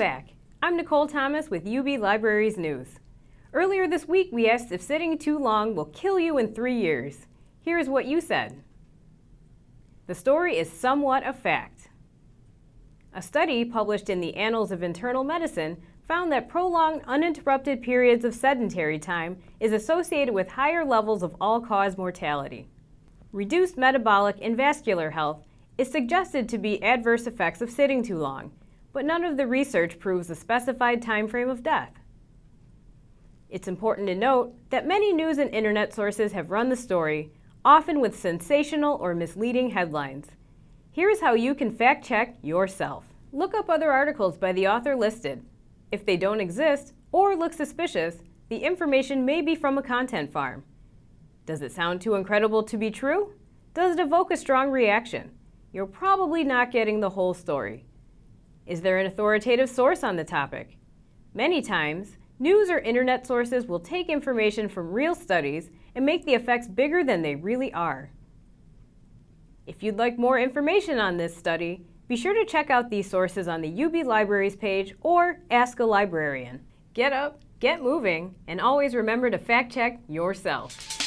back. I'm Nicole Thomas with UB Libraries News. Earlier this week, we asked if sitting too long will kill you in three years. Here's what you said. The story is somewhat a fact. A study published in the Annals of Internal Medicine found that prolonged uninterrupted periods of sedentary time is associated with higher levels of all-cause mortality. Reduced metabolic and vascular health is suggested to be adverse effects of sitting too long, but none of the research proves a specified time frame of death. It's important to note that many news and internet sources have run the story, often with sensational or misleading headlines. Here's how you can fact-check yourself. Look up other articles by the author listed. If they don't exist or look suspicious, the information may be from a content farm. Does it sound too incredible to be true? Does it evoke a strong reaction? You're probably not getting the whole story. Is there an authoritative source on the topic? Many times, news or internet sources will take information from real studies and make the effects bigger than they really are. If you'd like more information on this study, be sure to check out these sources on the UB Libraries page or Ask a Librarian. Get up, get moving, and always remember to fact check yourself.